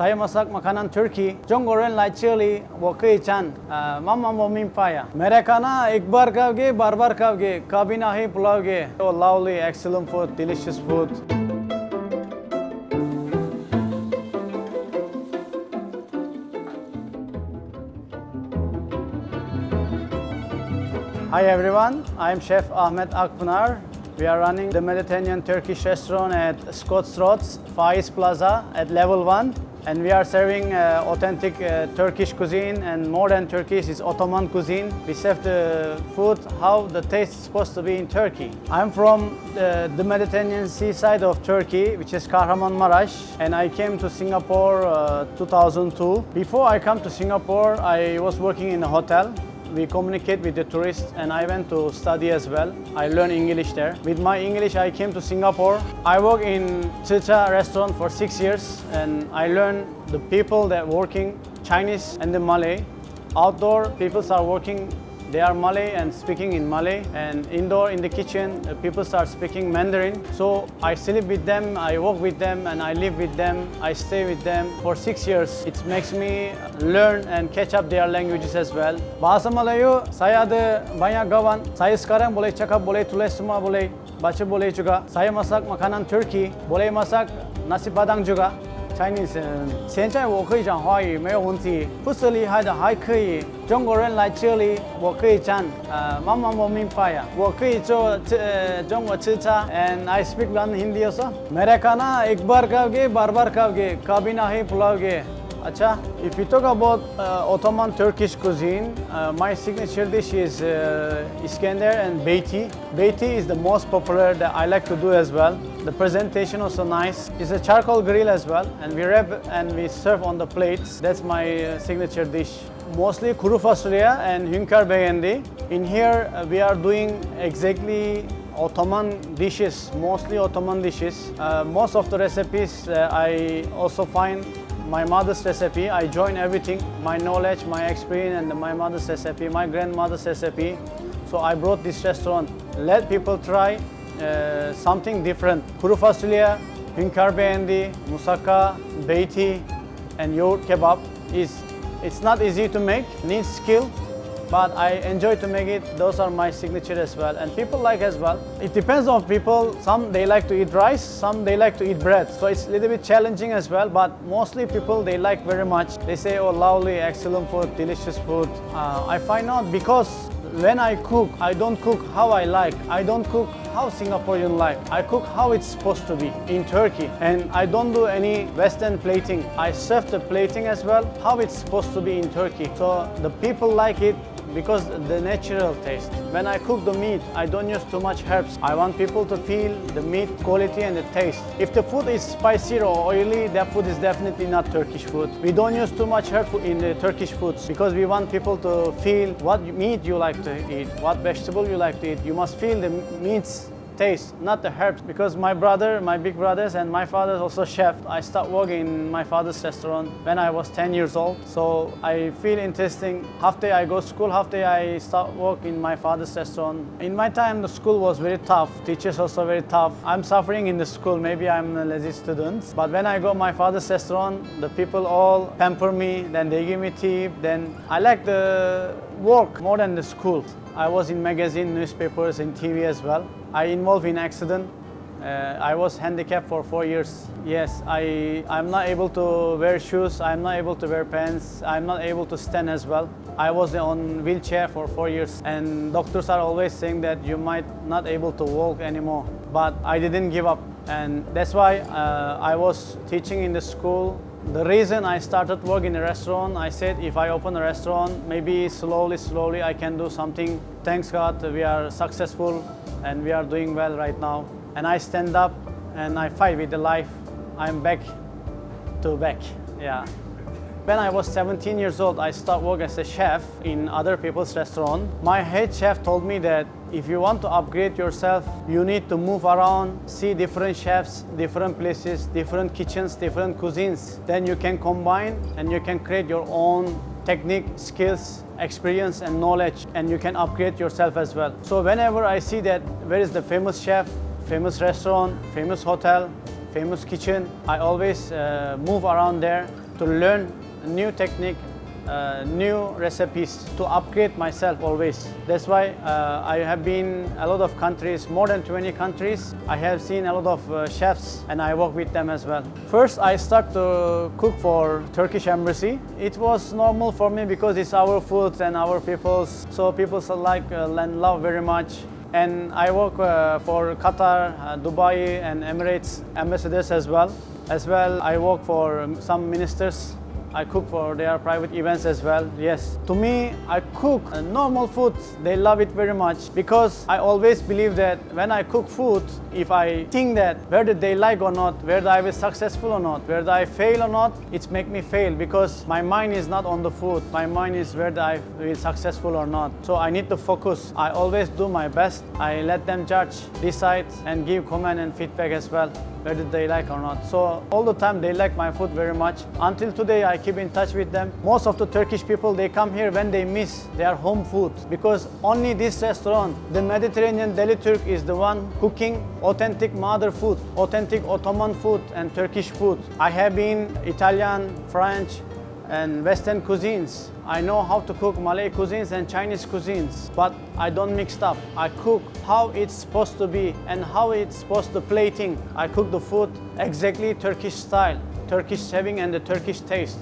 Saya masak makanan Turki. Jong goreng lai chili, wo chan. Uh, mama mo min paya. Mere kana ek bar kavge, bar bar kavge. Kabhi nahi pulavge. Oh, lovely, excellent food, delicious food. Hi everyone, I'm Chef Ahmet Akpınar. We are running the Mediterranean Turkish restaurant at Scott's Roads, Far East Plaza at level 1. And we are serving uh, authentic uh, Turkish cuisine and more than Turkish is Ottoman cuisine. We serve the food how the taste is supposed to be in Turkey. I'm from the, the Mediterranean seaside of Turkey, which is Kahramanmaraş, and I came to Singapore uh, 2002. Before I come to Singapore, I was working in a hotel we communicate with the tourists and I went to study as well. I learned English there. With my English, I came to Singapore. I worked in Chicha restaurant for six years and I learned the people that working Chinese and the Malay. Outdoor people are working they are Malay and speaking in Malay and indoor in the kitchen uh, people start speaking Mandarin. So I sleep with them, I work with them and I live with them. I stay with them for six years. It makes me learn and catch up their languages as well. Bahasa Melayu saya ada banyak kawan. Saya sekarang boleh cakap, boleh tulis semua, boleh baca boleh juga. Saya masak makanan Turki, boleh masak nasi padang juga. Chinese，现在我可以讲华语没有问题，不是厉害的还可以。中国人来这里，我可以讲，呃，慢慢我明白呀，我可以做呃中国吃茶，and I speak one Hindi also。मेरे खाना एक बार खाओगे बार बार खाओगे कभी नहीं भुलाओगे Acha, if you talk about uh, Ottoman Turkish cuisine, uh, my signature dish is uh, Iskender and Beyti. Beyti is the most popular that I like to do as well. The presentation also nice. It's a charcoal grill as well, and we wrap and we serve on the plates. That's my uh, signature dish. Mostly kuru fasulye and hünkar beğendi. In here, uh, we are doing exactly Ottoman dishes, mostly Ottoman dishes. Uh, most of the recipes I also find my mother's recipe. I join everything, my knowledge, my experience and my mother's recipe, my grandmother's recipe. So I brought this restaurant. Let people try uh, something different. Kuru fasulye, hünkar beğendi, musaka, beyti and yoğurt kebab is it's not easy to make, needs skill, but I enjoy to make it. Those are my signature as well. And people like as well. It depends on people. Some they like to eat rice, some they like to eat bread. So it's a little bit challenging as well, but mostly people they like very much. They say, oh, lovely, excellent food, delicious food. Uh, I find out because when I cook, I don't cook how I like. I don't cook how Singaporean like. I cook how it's supposed to be in Turkey. And I don't do any Western plating. I serve the plating as well, how it's supposed to be in Turkey. So the people like it because the natural taste. When I cook the meat, I don't use too much herbs. I want people to feel the meat quality and the taste. If the food is spicy or oily, that food is definitely not Turkish food. We don't use too much herb in the Turkish foods because we want people to feel what meat you like to eat, what vegetable you like to eat. You must feel the meats taste, not the herbs. Because my brother, my big brothers and my father is also chef. I started working in my father's restaurant when I was 10 years old. So I feel interesting. Half day I go school, half day I start work in my father's restaurant. In my time, the school was very tough. Teachers also very tough. I'm suffering in the school. Maybe I'm a lazy student. But when I go my father's restaurant, the people all pamper me. Then they give me tip. Then I like the work more than the school. I was in magazine, newspapers, and TV as well. I involved in accident. Uh, I was handicapped for four years. Yes, I, I'm not able to wear shoes, I'm not able to wear pants, I'm not able to stand as well. I was on wheelchair for four years and doctors are always saying that you might not able to walk anymore. But I didn't give up and that's why uh, I was teaching in the school the reason I started work in a restaurant, I said if I open a restaurant, maybe slowly, slowly I can do something. Thanks God, we are successful and we are doing well right now. And I stand up and I fight with the life. I'm back to back, yeah. When I was 17 years old, I started work as a chef in other people's restaurant. My head chef told me that if you want to upgrade yourself, you need to move around, see different chefs, different places, different kitchens, different cuisines. Then you can combine and you can create your own technique, skills, experience and knowledge and you can upgrade yourself as well. So whenever I see that where is the famous chef, famous restaurant, famous hotel, famous kitchen, I always uh, move around there to learn new technique, uh, new recipes to upgrade myself always. That's why uh, I have been a lot of countries, more than 20 countries. I have seen a lot of uh, chefs and I work with them as well. First, I start to cook for Turkish embassy. It was normal for me because it's our food and our people's. So people like uh, and love very much. And I work uh, for Qatar, uh, Dubai and Emirates ambassadors as well. As well, I work for um, some ministers I cook for their private events as well. Yes. To me, I cook uh, normal food. They love it very much because I always believe that when I cook food, if I think that whether they like or not, whether I was successful or not, whether I fail or not, it's make me fail because my mind is not on the food. My mind is whether I will successful or not. So I need to focus. I always do my best. I let them judge, decide, and give comment and feedback as well whether they like or not. So all the time they like my food very much. Until today I keep in touch with them. Most of the Turkish people they come here when they miss their home food because only this restaurant, the Mediterranean Deli Turk is the one cooking authentic mother food, authentic Ottoman food and Turkish food. I have been Italian, French, and Western cuisines. I know how to cook Malay cuisines and Chinese cuisines, but I don't mix up. I cook how it's supposed to be and how it's supposed to plating. I cook the food exactly Turkish style, Turkish serving and the Turkish taste.